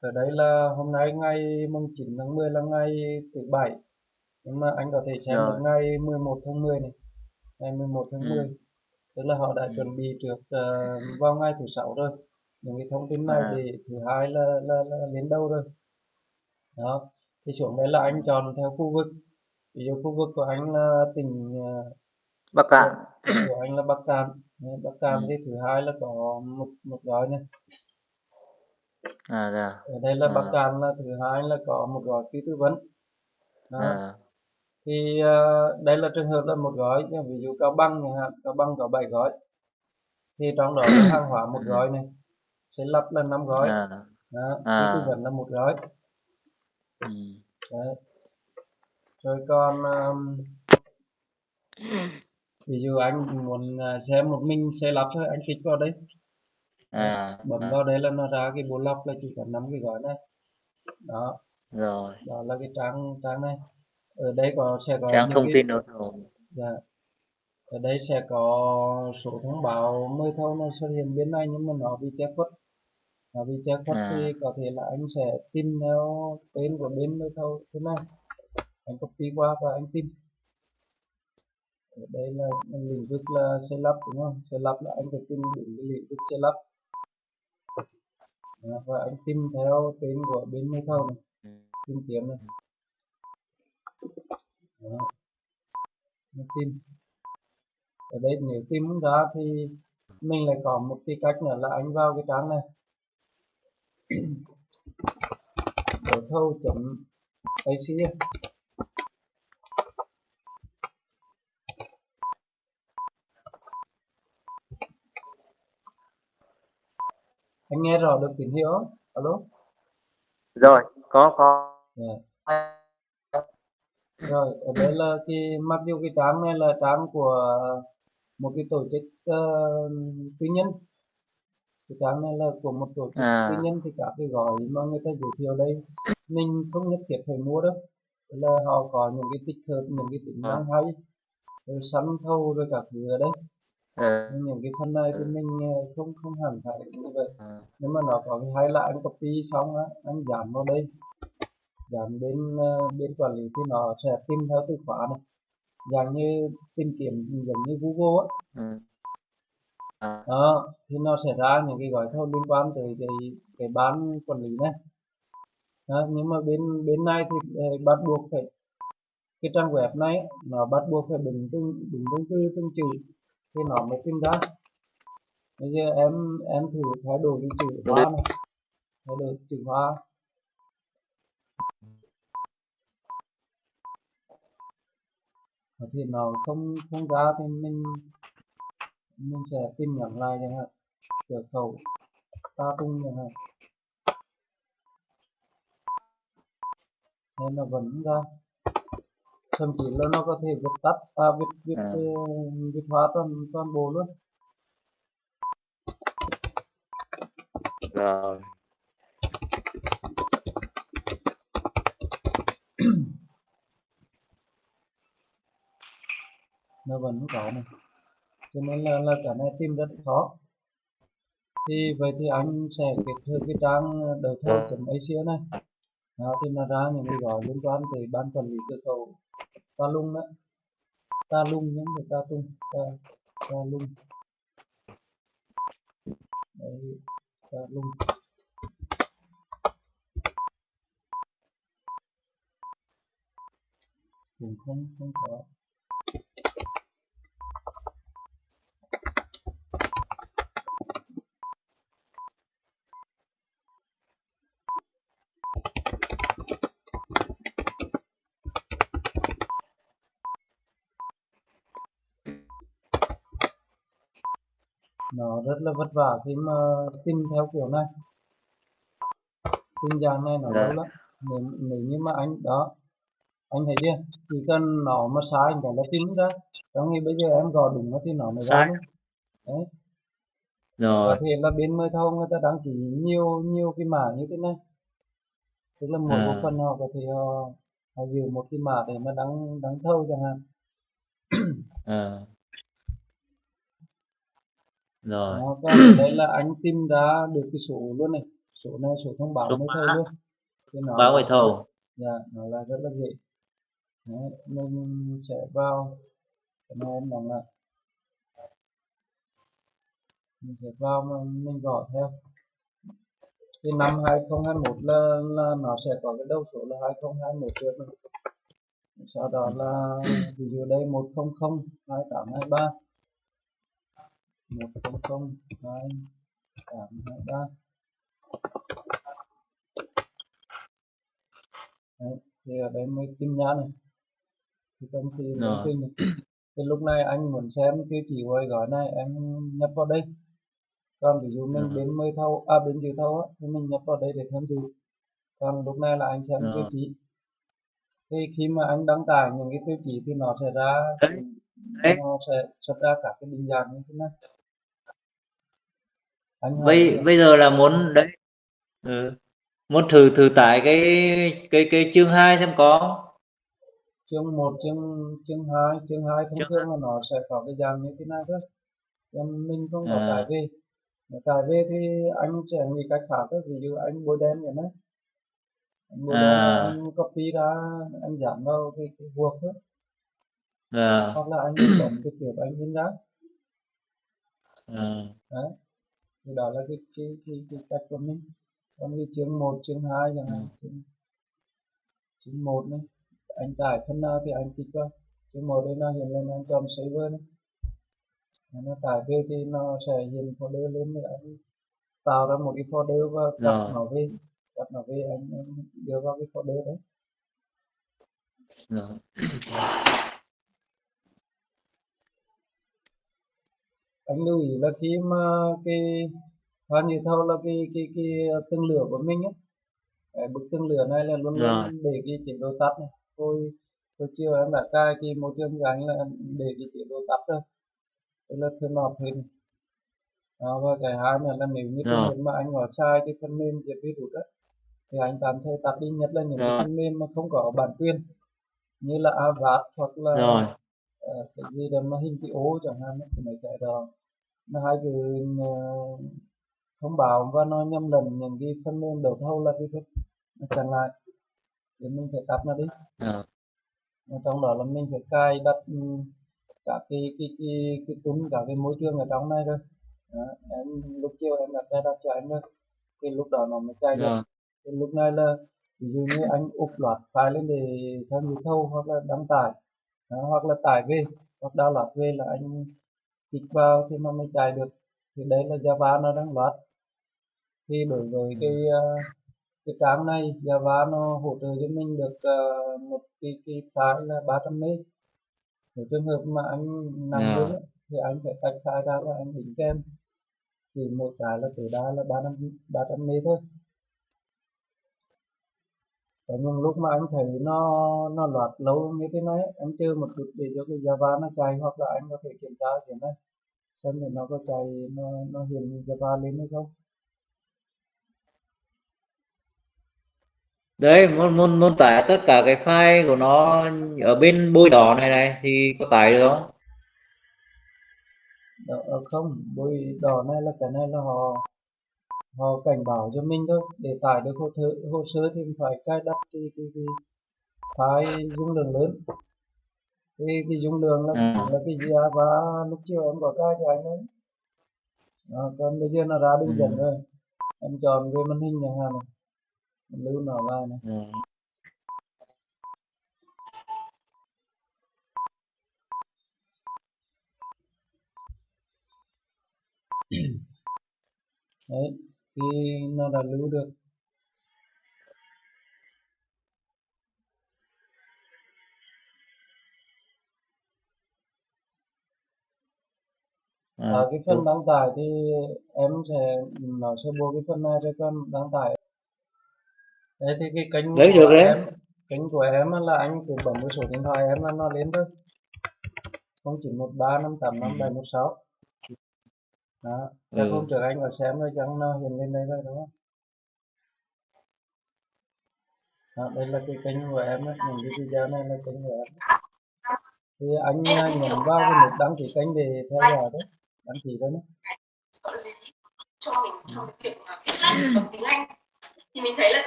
ở đây là hôm nay ngày mùng 9 tháng 10 là ngày thứ bảy. Nhưng mà anh có thể xem được ngày 11 tháng 10 này. Ngày 11 tháng ừ. 10 tức là họ đã ừ. chuẩn bị trước ờ, vào ngày thứ sáu rồi. Những cái thông tin này à. thì thứ hai là, là, là đến đâu rồi? Đó. Thì xuống đây là anh chọn theo khu vực. Ví dụ khu vực của anh là tỉnh ờ, Bắc Cạn. của anh là Bắc Cạn. Bắc Cạn ừ. thì thứ hai là có một một gói này à dạ. Ở đây là à. Cạn là thứ hai là có một gói phí tư vấn. Đó. À. Thì ờ, đây là trường hợp là một gói nhưng ví dụ Cao Bằng chẳng hạn Cao Bằng có 7 gói. Thì trong đó là hàng hóa một gói này. Sẽ lắp là 5 gói. À. Đó, phí tư à vấn là một gói. Ừ. Đấy. rồi còn um, ví dụ anh muốn à, xem một mình xe lắp thôi anh kích vào Đấy, à bấm à vào đấy là nó ra cái bộ lọc là chỉ có 5 cái gói này. Đó. Rồi. Đó là cái trang trang này. Ở đây có sẽ có trang thông cái tin ô tô dạ, ở đây sẽ có số thông báo mời thầu nó xuất hiện bên này nhưng mà nó bị che khuất. Nó bị che khuất thì à. có thể là anh sẽ tìm theo tên của bên mời thầu thế này. Anh copy qua và anh tìm ở đây là lĩnh vực là xe lắp đúng không? Xe lắp là anh phải tìm đúng cái lĩnh vực xe lắp Đó, và anh tìm theo tên của bên mời thầu này ừ. Tìm kiếm này. Đó, anh tìm ở đây nếu tìm không ra thì mình lại có một cái cách nữa là anh vào cái trang này. Đấu thầu chấm AC anh nghe rõ được tín hiệu không? alo? Rồi có có. Dạ. rồi ở đây là cái mặc dù cái trang này là trang của một cái tổ chức ờ, tư nhân. Cái trang này là của một tổ chức tư à nhân thì các cái gói mà người ta giới thiệu đây mình không nhất thiết phải mua đâu. Là họ có những cái tích hợp những cái tính năng hay rồi sẵn thâu rồi các thứ ở đây nhưng những cái phần này thì mình ờ, không không hẳn phải như vậy. Ừ nhưng mà nó có cái hay là anh copy xong á anh dán vào đây. Dán bên ờ, bên quản lý thì nó sẽ tìm theo từ khóa này. Dạng như tìm kiếm giống như Google á. Ừ. À. Đó thì nó sẽ ra những cái gói thầu liên quan tới cái cái ban quản lý này. Đó, nhưng mà bên bên này thì ờ, bắt buộc phải cái trang web này nó bắt buộc phải đúng từng đúng từng từ từng chữ thì nó mới tìm ra bây giờ em em thử thay đổi cái chữ hoa này. Thay đổi chữ hoa thì nó không không ra thì mình mình sẽ tìm nhận lại chẳng hạn. Cửa khẩu ta tung chẳng hạn. Nên nó vẫn ra thậm chí là nó có thể viết tắt à viết viết à. viết hóa toàn toàn bộ luôn. Rồi. Nó vẫn có này. Cho nên là là cái này tìm rất khó. Thì vậy thì anh sẽ kết hợp cái trang đấu thầu chấm ACO này. Đó, thì nó ra những cái gói liên quan tới ban quản lý cửa khẩu ta lung đó ta lung nhé người ta tung. Ta, ta lung. Đấy ta lung. Cũng không không có. Nó rất là vất vả khi mà tìm theo kiểu này. Tin dạng này nó lâu rồi lắm. Nếu, nếu như mà anh đó anh thấy chưa? Chỉ cần nó mà sai cái là tìm ra trong khi bây giờ em gõ đúng nó thì nó mới ra đấy. Rồi. Có thể là bên mời thầu người ta đăng ký nhiều nhiều cái mã như thế này. Tức là mỗi bộ à. phận họ có thể họ, họ giữ một cái mã để mà đăng đăng thầu chẳng hạn. À rồi. Đó, ở đây là anh tìm ra được cái số luôn này. Số này số thông báo Số mới thầu luôn. Thì nó báo người thầu. Dạ nó là rất là dễ. Đấy, mình sẽ vào. Cái này em đóng lại. Mình sẽ vào mà mình gõ theo. Cái năm 2021 là, là nó sẽ có cái đầu số là 2021 trước này. sau đó là ví dụ đây 100 2823 100 2823 Đấy, thì ở đây mới kim nhãn này. Thì si Rồi. thông tin này. Thì lúc này anh muốn xem tiêu của cái gói này em nhập vào đây. Còn ví dụ mình bên mời thầu à bên dự thầu á thì mình nhập vào đây để tham dự. Còn lúc này là anh xem tiêu chí. Thì khi mà anh đăng tải những cái tiêu chí thì nó sẽ ra Đấy. Đấy. nó sẽ xuất ra các cái định dạng như thế này anh bây bây giờ là muốn đấy ừ. muốn thử thử tải cái cái cái chương 2 xem có chương 1, chương chương 2, chương 2 thông Chương thường là nó sẽ có cái dạng như thế này thôi. Còn mình không có À. tải về. Tải về thì anh sẽ nghĩ cách khác thôi. Ví dụ anh bôi đen vậy đấy. Anh bôi đen À. là anh copy ra, anh dán vào cái, cái guộc thôi. à, Hoặc là anh bấm trực tiếp anh in ra. à, Đấy. Thì đó là cái, cái, cái, cái cách của mình. Còn cái chương 1, chương 2 chẳng hạn. Chương, chương 1 này. Anh tải phần nào thì anh kích vào. Chương 1 đây nó hiện lên anh chọn server này. Nó tải về thì nó sẽ hiện folder lên để anh tạo ra một cái folder và cắt nó về cắt nó về anh, anh đưa vào cái folder đấy rồi. anh lưu ý là khi mà cái khoan như thâu là cái cái cái tương lửa của mình á cái bức tương lửa này là luôn Rồi. luôn để cái chế độ tắt này tôi tôi chiều em đã cài cái môi trường anh là để cái chế độ tắt rồi tức là turn off hết đó, và cái hai nữa là nếu như trường Rồi. hợp mà anh có sai cái phần mềm diệt virus á thì anh tạm thời tắt đi nhất là những cái Rồi. phần mềm mà không có bản quyền như là Avast hoặc là rồi ờ, cái gì đó mà hình cái ố chẳng hạn thì mấy cái đó. Nó hai cái ờ, thông báo và nó nhầm lẫn những cái phần mềm đầu thầu là virus nó chặn lại. Thì mình phải tắt nó đi. À, trong đó là mình phải cài đặt ừ, các cái cái cái cái tún cả cái môi trường ở trong này rồi. Đó, em lúc chiều em đã cài đặt cho anh rồi thì lúc đó nó mới cài được. Rồi thì lúc này là ví dụ như anh úp loạt file lên để tham dự thâu hoặc là đăng tải đó, hoặc là tải về hoặc download về là anh kích vào thì nó mới chạy được. Thì đấy là Java nó đang loạt thì đối với cái ờ, cái trang này Java nó hỗ trợ cho mình được ờ, một cái cái file là 300 MB nếu trường hợp mà anh nằm À. đến á, thì anh phải tách file ra và anh đính kèm. Thì một cái là tối đa là 300 300 MB thôi có những lúc mà anh thấy nó nó loạt lâu như thế này anh chơi một chút để cho cái Java nó chạy hoặc là anh có thể kiểm tra thế này xem thì nó có chạy nó nó hiện Java lên hay không. Đấy muốn muốn muốn tải tất cả cái file của nó ở bên bôi đỏ này này thì có tải được không? Đó, ờ, không bôi đỏ này là cái này là họ họ cảnh báo cho mình thôi. Để tải được hồ, thơ, hồ sơ thì phải cài đặt cái cái, cái file dung lượng lớn. Thì cái dung lượng là Ừ. là cái Java lúc chiều em có cài cho anh đấy Đó, còn bây giờ nó ra đường Ừ. dẫn rồi. Em chọn về màn hình chẳng hạn này. Em lưu nó vào này. Ừ. đấy thì nó đã lưu được? À, ở cái phần đăng tải thì em sẽ nó sẽ buộc cái phần này với phần đăng tải. Đấy thì cái kênh Đấy, của được đấy. em kênh của em là anh cứ bấm cái số điện thoại em là nó lên thôi. không chỉ một ba năm tám năm bảy một sáu đó chắc Ừ. hôm trước anh có xem rồi chẳng nó hiện lên đây rồi đúng không? Đó, đây là cái kênh của em á những cái video này là kênh của em. Thì anh à, nhấn vào cái nút đăng ký kênh để theo dõi đấy đăng ký lý cho mình trong cái việc mà tiếng Anh. Thì mình thấy là cái